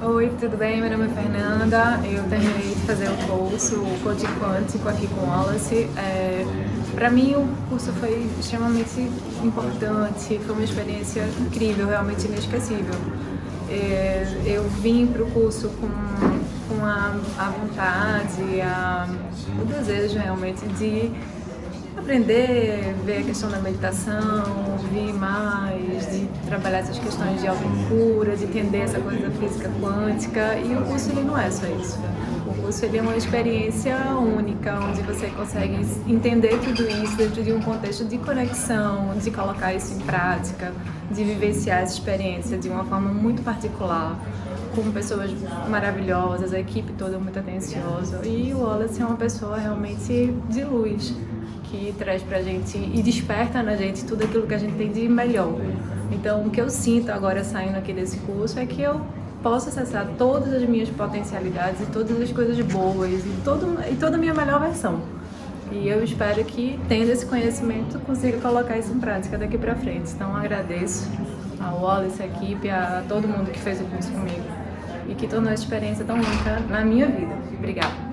Oi, tudo bem? Meu nome é Fernanda, eu terminei de fazer o curso, o Code Quântico aqui com Wallace. É, Para mim o curso foi extremamente importante, foi uma experiência incrível, realmente inesquecível. É, eu vim para o curso com, com a, a vontade, a, o desejo realmente de aprender, ver a questão da meditação, ouvir mais, de trabalhar essas questões de autocura, de entender essa coisa da física quântica. E o curso ele não é só isso. O curso ele é uma experiência única, onde você consegue entender tudo isso dentro de um contexto de conexão, de colocar isso em prática, de vivenciar essa experiência de uma forma muito particular com pessoas maravilhosas, a equipe toda muito atenciosa e o Wallace é uma pessoa realmente de luz que traz pra gente e desperta na gente tudo aquilo que a gente tem de melhor. Então, o que eu sinto agora saindo aqui desse curso é que eu posso acessar todas as minhas potencialidades e todas as coisas boas e, todo, e toda a minha melhor versão. E eu espero que, tendo esse conhecimento, consiga colocar isso em prática daqui pra frente. Então, agradeço ao Wallace, a equipe, a todo mundo que fez o curso comigo e que tornou essa experiência tão única na minha vida. Obrigada.